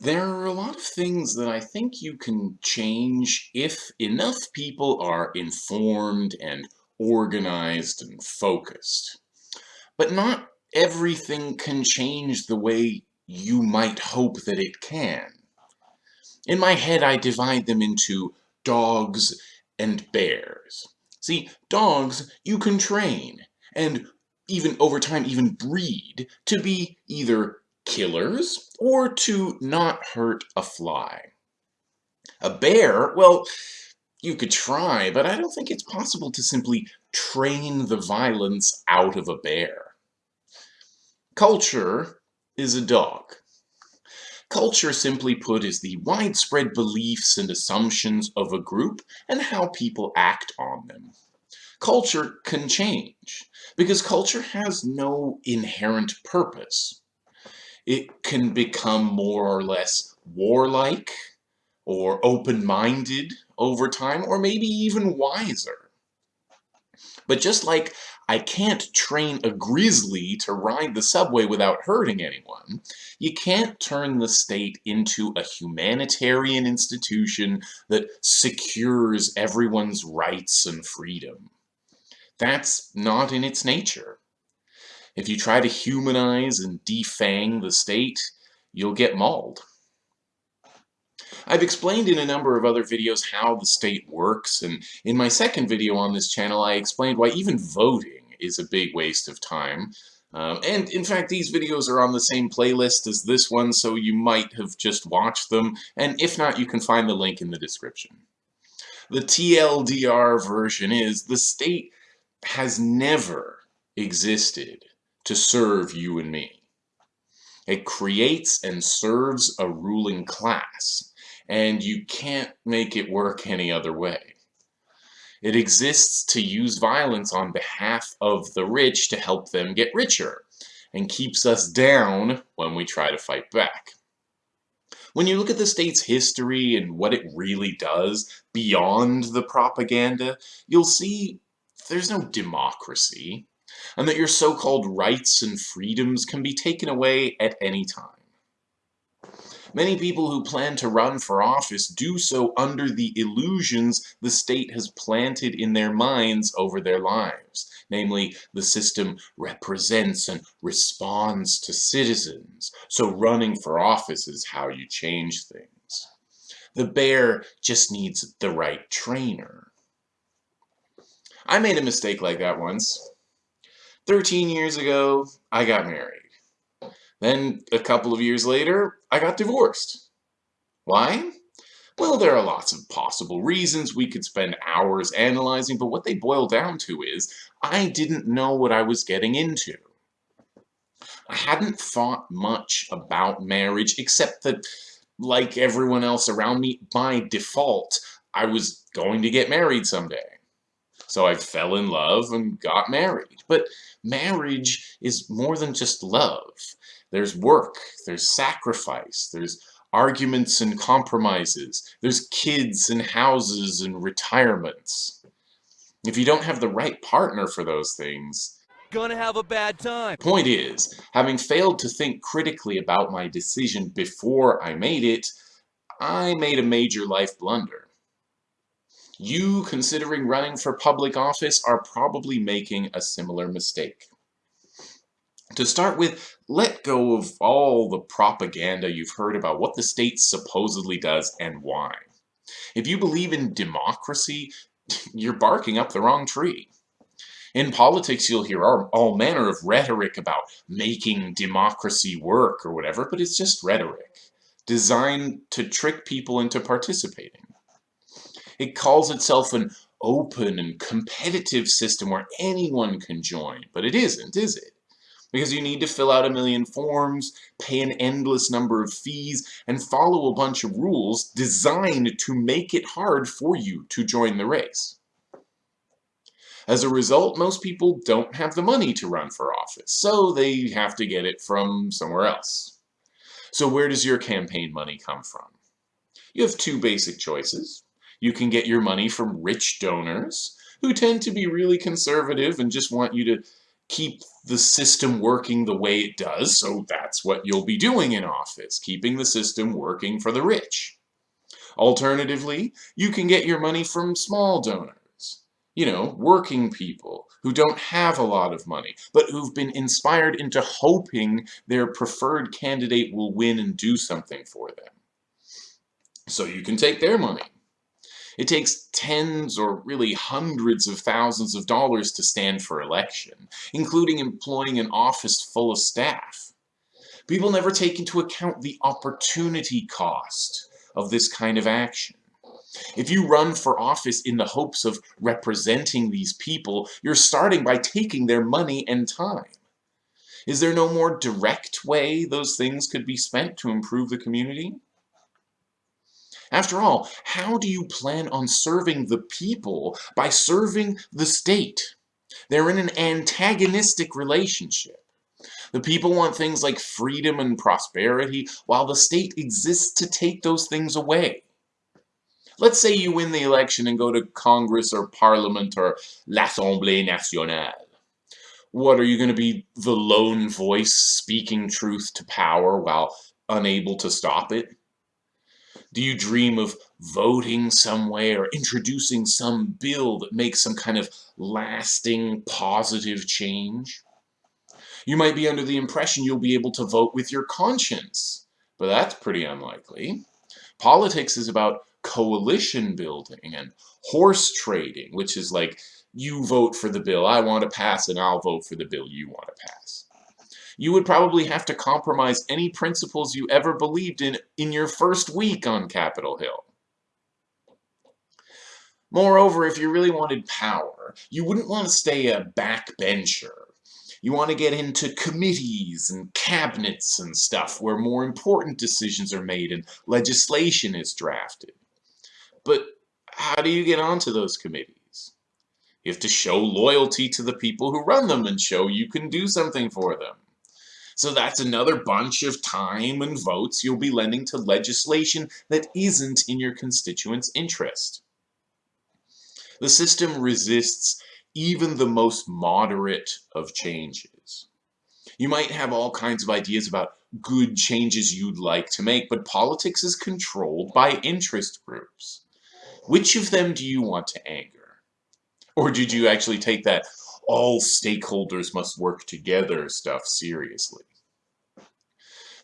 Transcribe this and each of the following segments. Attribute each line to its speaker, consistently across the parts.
Speaker 1: There are a lot of things that I think you can change if enough people are informed and organized and focused. But not everything can change the way you might hope that it can. In my head, I divide them into dogs and bears. See, dogs you can train, and even over time even breed, to be either killers or to not hurt a fly. A bear, well, you could try, but I don't think it's possible to simply train the violence out of a bear. Culture is a dog. Culture, simply put, is the widespread beliefs and assumptions of a group and how people act on them. Culture can change, because culture has no inherent purpose it can become more or less warlike or open-minded over time, or maybe even wiser. But just like I can't train a grizzly to ride the subway without hurting anyone, you can't turn the state into a humanitarian institution that secures everyone's rights and freedom. That's not in its nature. If you try to humanize and defang the state, you'll get mauled. I've explained in a number of other videos how the state works, and in my second video on this channel I explained why even voting is a big waste of time. Um, and in fact, these videos are on the same playlist as this one, so you might have just watched them, and if not, you can find the link in the description. The TLDR version is, the state has never existed to serve you and me. It creates and serves a ruling class, and you can't make it work any other way. It exists to use violence on behalf of the rich to help them get richer, and keeps us down when we try to fight back. When you look at the state's history and what it really does beyond the propaganda, you'll see there's no democracy and that your so-called rights and freedoms can be taken away at any time. Many people who plan to run for office do so under the illusions the state has planted in their minds over their lives. Namely, the system represents and responds to citizens, so running for office is how you change things. The bear just needs the right trainer. I made a mistake like that once. 13 years ago, I got married. Then, a couple of years later, I got divorced. Why? Well, there are lots of possible reasons we could spend hours analyzing, but what they boil down to is, I didn't know what I was getting into. I hadn't thought much about marriage, except that, like everyone else around me, by default, I was going to get married someday. So I fell in love and got married. But marriage is more than just love. There's work, there's sacrifice, there's arguments and compromises, there's kids and houses and retirements. If you don't have the right partner for those things,
Speaker 2: gonna have a bad time.
Speaker 1: Point is, having failed to think critically about my decision before I made it, I made a major life blunder you considering running for public office are probably making a similar mistake. To start with, let go of all the propaganda you've heard about what the state supposedly does and why. If you believe in democracy, you're barking up the wrong tree. In politics, you'll hear all, manner of rhetoric about making democracy work or whatever, but it's just rhetoric, designed to trick people into participating. It calls itself an open and competitive system where anyone can join, but it isn't, is it? Because you need to fill out a million forms, pay an endless number of fees, and follow a bunch of rules designed to make it hard for you to join the race. As a result, most people don't have the money to run for office, so they have to get it from somewhere else. So where does your campaign money come from? You have two basic choices. You can get your money from rich donors who tend to be really conservative and just want you to keep the system working the way it does, so that's what you'll be doing in office, keeping the system working for the rich. Alternatively, you can get your money from small donors. You know, working people who don't have a lot of money, but who've been inspired into hoping their preferred candidate will win and do something for them. So you can take their money. It takes tens or really hundreds of thousands of dollars to stand for election, including employing an office full of staff. People never take into account the opportunity cost of this kind of action. If you run for office in the hopes of representing these people, you're starting by taking their money and time. Is there no more direct way those things could be spent to improve the community? After all, how do you plan on serving the people by serving the state? They're in an antagonistic relationship. The people want things like freedom and prosperity, while the state exists to take those things away. Let's say you win the election and go to Congress or Parliament or l'Assemblée Nationale. What, are you going to be the lone voice speaking truth to power while unable to stop it? Do you dream of voting some way or introducing some bill that makes some kind of lasting positive change? You might be under the impression you'll be able to vote with your conscience, but that's pretty unlikely. Politics is about coalition building and horse trading, which is like you vote for the bill I want to pass and I'll vote for the bill you want to pass you would probably have to compromise any principles you ever believed in in your first week on Capitol Hill. Moreover, if you really wanted power, you wouldn't want to stay a backbencher. You want to get into committees and cabinets and stuff where more important decisions are made and legislation is drafted. But how do you get onto those committees? You have to show loyalty to the people who run them and show you can do something for them. So that's another bunch of time and votes you'll be lending to legislation that isn't in your constituents' interest. The system resists even the most moderate of changes. You might have all kinds of ideas about good changes you'd like to make, but politics is controlled by interest groups. Which of them do you want to anger? Or did you actually take that all stakeholders must work together stuff seriously.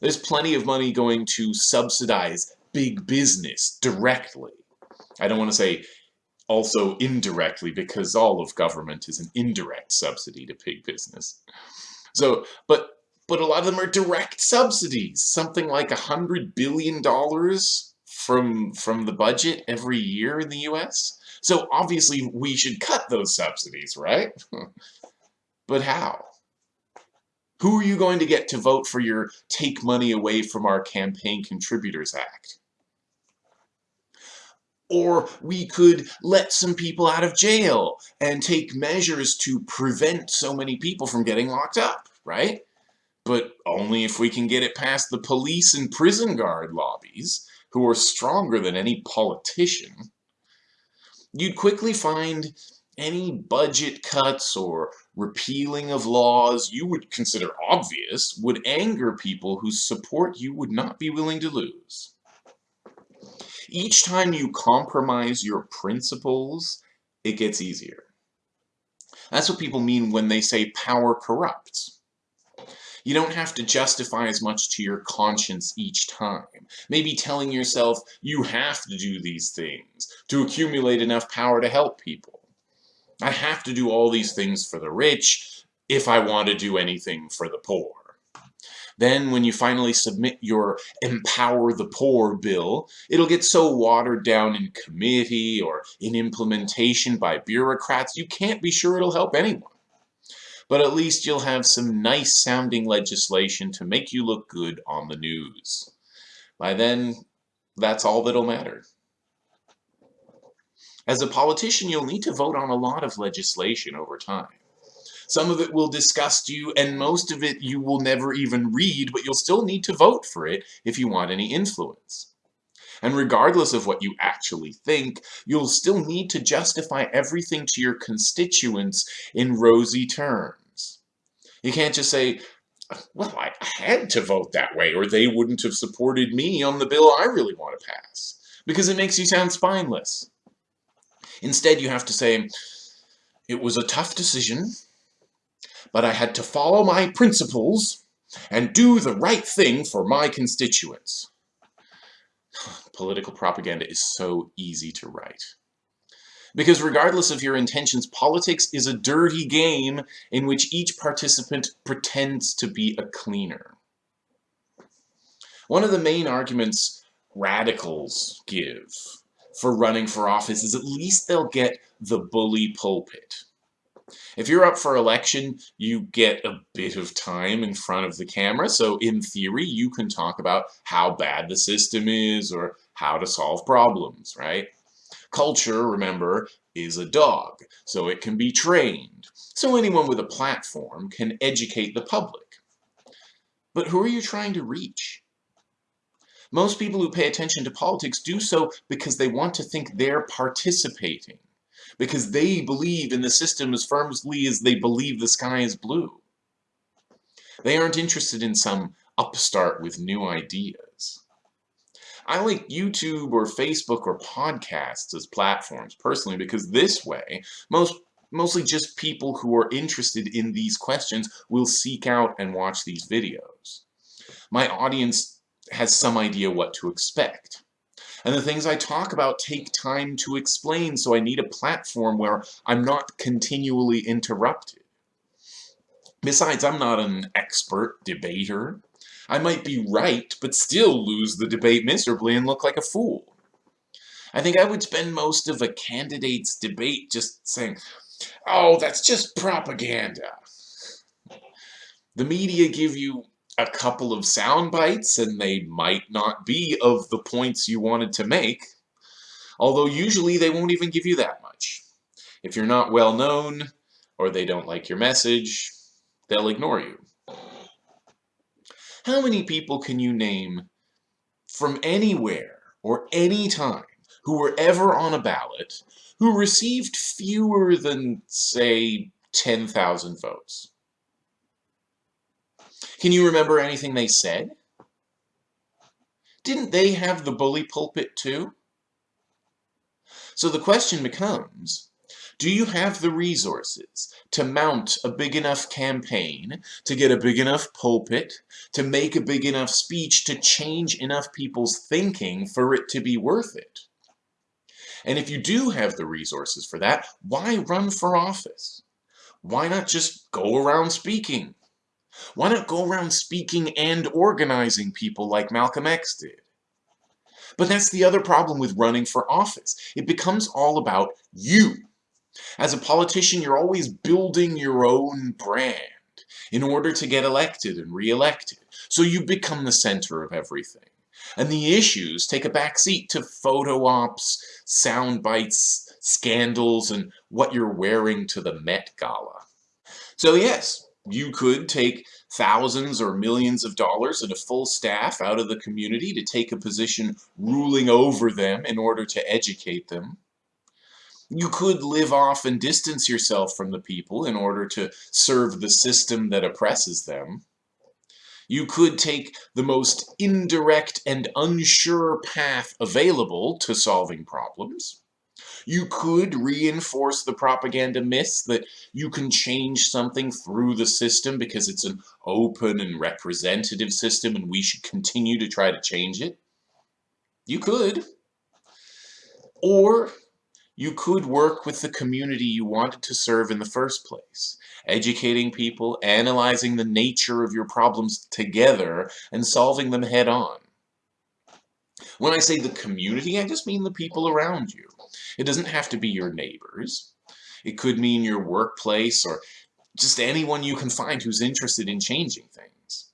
Speaker 1: There's plenty of money going to subsidize big business directly. I don't want to say also indirectly because all of government is an indirect subsidy to big business. So, but but a lot of them are direct subsidies, something like a hundred billion dollars from from the budget every year in the US. So obviously we should cut those subsidies, right? but how? Who are you going to get to vote for your Take Money Away from Our Campaign Contributors Act? Or we could let some people out of jail and take measures to prevent so many people from getting locked up, right? But only if we can get it past the police and prison guard lobbies, who are stronger than any politician you'd quickly find any budget cuts or repealing of laws you would consider obvious would anger people whose support you would not be willing to lose. Each time you compromise your principles, it gets easier. That's what people mean when they say power corrupts. You don't have to justify as much to your conscience each time. Maybe telling yourself you have to do these things to accumulate enough power to help people. I have to do all these things for the rich if I want to do anything for the poor. Then when you finally submit your Empower the Poor bill, it'll get so watered down in committee or in implementation by bureaucrats you can't be sure it'll help anyone but at least you'll have some nice sounding legislation to make you look good on the news. By then, that's all that'll matter. As a politician, you'll need to vote on a lot of legislation over time. Some of it will disgust you, and most of it you will never even read, but you'll still need to vote for it if you want any influence. And regardless of what you actually think, you'll still need to justify everything to your constituents in rosy terms. You can't just say, well, I had to vote that way, or they wouldn't have supported me on the bill I really want to pass, because it makes you sound spineless. Instead, you have to say, it was a tough decision, but I had to follow my principles and do the right thing for my constituents. Political propaganda is so easy to write. Because regardless of your intentions, politics is a dirty game in which each participant pretends to be a cleaner. One of the main arguments radicals give for running for office is at least they'll get the bully pulpit. If you're up for election, you get a bit of time in front of the camera, so in theory, you can talk about how bad the system is or how to solve problems, right? Culture, remember, is a dog, so it can be trained. So anyone with a platform can educate the public. But who are you trying to reach? Most people who pay attention to politics do so because they want to think they're participating because they believe in the system as firmly as they believe the sky is blue. They aren't interested in some upstart with new ideas. I like YouTube or Facebook or podcasts as platforms personally because this way, most mostly just people who are interested in these questions will seek out and watch these videos. My audience has some idea what to expect. And the things I talk about take time to explain, so I need a platform where I'm not continually interrupted. Besides, I'm not an expert debater. I might be right, but still lose the debate miserably and look like a fool. I think I would spend most of a candidate's debate just saying, oh, that's just propaganda. The media give you a couple of sound bites and they might not be of the points you wanted to make, although usually they won't even give you that much. If you're not well known or they don't like your message, they'll ignore you. How many people can you name from anywhere or any time who were ever on a ballot who received fewer than, say, 10,000 votes? Can you remember anything they said? Didn't they have the bully pulpit too? So the question becomes, do you have the resources to mount a big enough campaign, to get a big enough pulpit, to make a big enough speech, to change enough people's thinking for it to be worth it? And if you do have the resources for that, why run for office? Why not just go around speaking? Why not go around speaking and organizing people like Malcolm X did? But that's the other problem with running for office. It becomes all about you. As a politician, you're always building your own brand in order to get elected and re-elected. So you become the center of everything. And the issues take a backseat to photo ops, sound bites, scandals, and what you're wearing to the Met Gala. So yes, you could take thousands or millions of dollars and a full staff out of the community to take a position ruling over them in order to educate them. You could live off and distance yourself from the people in order to serve the system that oppresses them. You could take the most indirect and unsure path available to solving problems. You could reinforce the propaganda myths that you can change something through the system because it's an open and representative system and we should continue to try to change it. You could. Or you could work with the community you wanted to serve in the first place, educating people, analyzing the nature of your problems together, and solving them head on. When I say the community, I just mean the people around you. It doesn't have to be your neighbors. It could mean your workplace or just anyone you can find who's interested in changing things.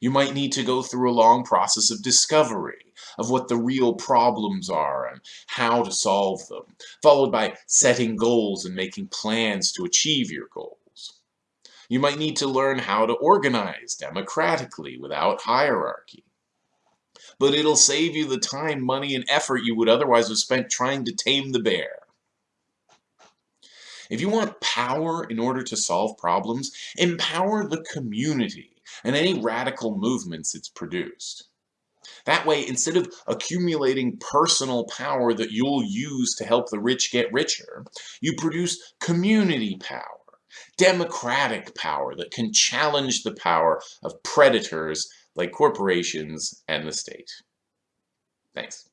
Speaker 1: You might need to go through a long process of discovery of what the real problems are and how to solve them, followed by setting goals and making plans to achieve your goals. You might need to learn how to organize democratically without hierarchy but it'll save you the time, money, and effort you would otherwise have spent trying to tame the bear. If you want power in order to solve problems, empower the community and any radical movements it's produced. That way, instead of accumulating personal power that you'll use to help the rich get richer, you produce community power, democratic power that can challenge the power of predators like corporations and the state. Thanks.